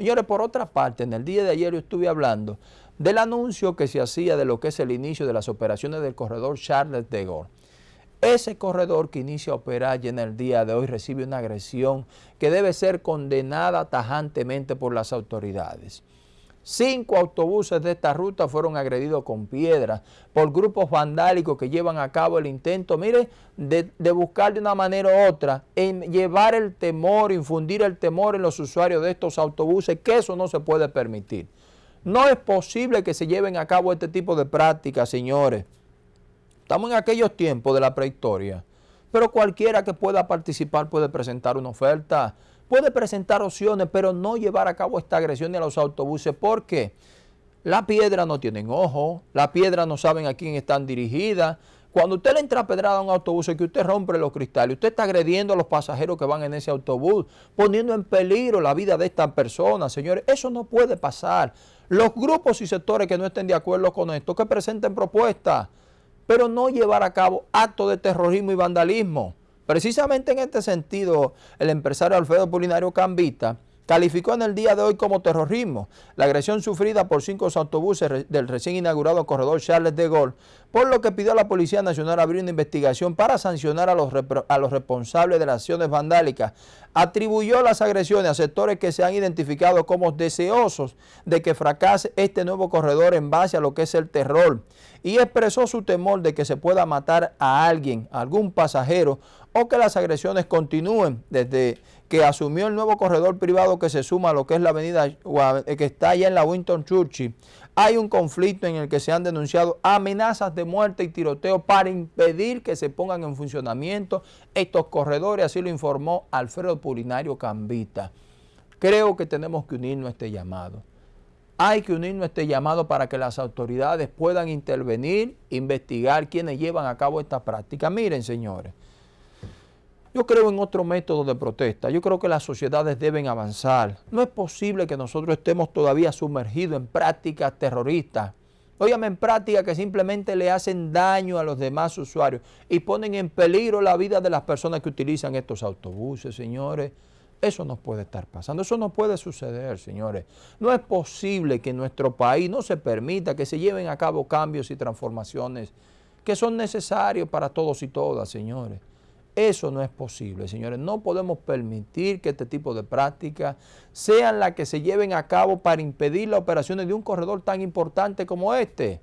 Señores, por otra parte, en el día de ayer yo estuve hablando del anuncio que se hacía de lo que es el inicio de las operaciones del corredor Charles de Gaulle. Ese corredor que inicia a operar ya en el día de hoy recibe una agresión que debe ser condenada tajantemente por las autoridades. Cinco autobuses de esta ruta fueron agredidos con piedras por grupos vandálicos que llevan a cabo el intento, mire, de, de, buscar de una manera u otra, en llevar el temor, infundir el temor en los usuarios de estos autobuses, que eso no se puede permitir. No es posible que se lleven a cabo este tipo de prácticas, señores. Estamos en aquellos tiempos de la prehistoria, pero cualquiera que pueda participar puede presentar una oferta, puede presentar opciones, pero no llevar a cabo esta agresión a los autobuses porque la piedra no tienen ojo, la piedra no saben a quién están dirigidas. Cuando usted le entra a pedrada a un autobús y que usted rompe los cristales, usted está agrediendo a los pasajeros que van en ese autobús, poniendo en peligro la vida de estas personas, señores. Eso no puede pasar. Los grupos y sectores que no estén de acuerdo con esto, que presenten propuestas pero no llevar a cabo actos de terrorismo y vandalismo. Precisamente en este sentido, el empresario Alfredo Polinario Cambita calificó en el día de hoy como terrorismo la agresión sufrida por cinco autobuses del recién inaugurado corredor Charles de Gaulle, por lo que pidió a la Policía Nacional abrir una investigación para sancionar a los, a los responsables de las acciones vandálicas. Atribuyó las agresiones a sectores que se han identificado como deseosos de que fracase este nuevo corredor en base a lo que es el terror y expresó su temor de que se pueda matar a alguien, a algún pasajero o que las agresiones continúen desde que asumió el nuevo corredor privado que se suma a lo que es la avenida eh, que está allá en la Winton Churchill. Hay un conflicto en el que se han denunciado amenazas de muerte y tiroteo para impedir que se pongan en funcionamiento estos corredores, así lo informó Alfredo Purinario Cambita. Creo que tenemos que unirnos a este llamado. Hay que unirnos a este llamado para que las autoridades puedan intervenir, investigar quienes llevan a cabo esta práctica. Miren, señores, yo creo en otro método de protesta. Yo creo que las sociedades deben avanzar. No es posible que nosotros estemos todavía sumergidos en prácticas terroristas. Óyame, en prácticas que simplemente le hacen daño a los demás usuarios y ponen en peligro la vida de las personas que utilizan estos autobuses, señores. Eso no puede estar pasando, eso no puede suceder, señores. No es posible que en nuestro país no se permita que se lleven a cabo cambios y transformaciones que son necesarios para todos y todas, señores. Eso no es posible, señores. No podemos permitir que este tipo de prácticas sean las que se lleven a cabo para impedir las operaciones de un corredor tan importante como este.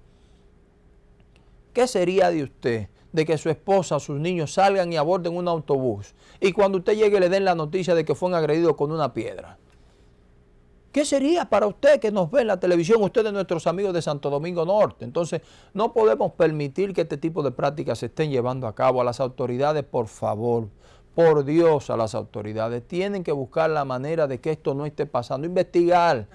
¿Qué sería de usted de que su esposa o sus niños salgan y aborden un autobús y cuando usted llegue le den la noticia de que fueron agredidos con una piedra? ¿Qué sería para usted que nos ve en la televisión, ustedes nuestros amigos de Santo Domingo Norte? Entonces, no podemos permitir que este tipo de prácticas se estén llevando a cabo. A las autoridades, por favor, por Dios, a las autoridades, tienen que buscar la manera de que esto no esté pasando, investigar.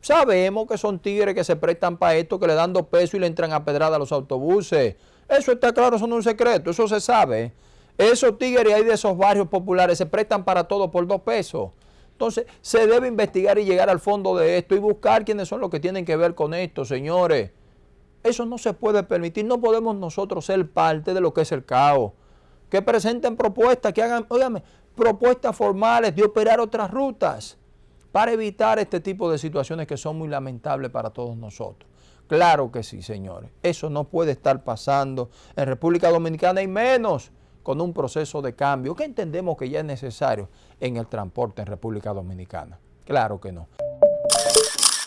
Sabemos que son tigres que se prestan para esto, que le dan dos pesos y le entran a pedrada a los autobuses. Eso está claro, eso no es un secreto, eso se sabe. Esos tigres ahí de esos barrios populares se prestan para todo por dos pesos. Entonces, se debe investigar y llegar al fondo de esto y buscar quiénes son los que tienen que ver con esto, señores. Eso no se puede permitir. No podemos nosotros ser parte de lo que es el caos. Que presenten propuestas, que hagan, óigame, propuestas formales de operar otras rutas para evitar este tipo de situaciones que son muy lamentables para todos nosotros. Claro que sí, señores. Eso no puede estar pasando en República Dominicana y menos con un proceso de cambio que entendemos que ya es necesario en el transporte en República Dominicana. Claro que no.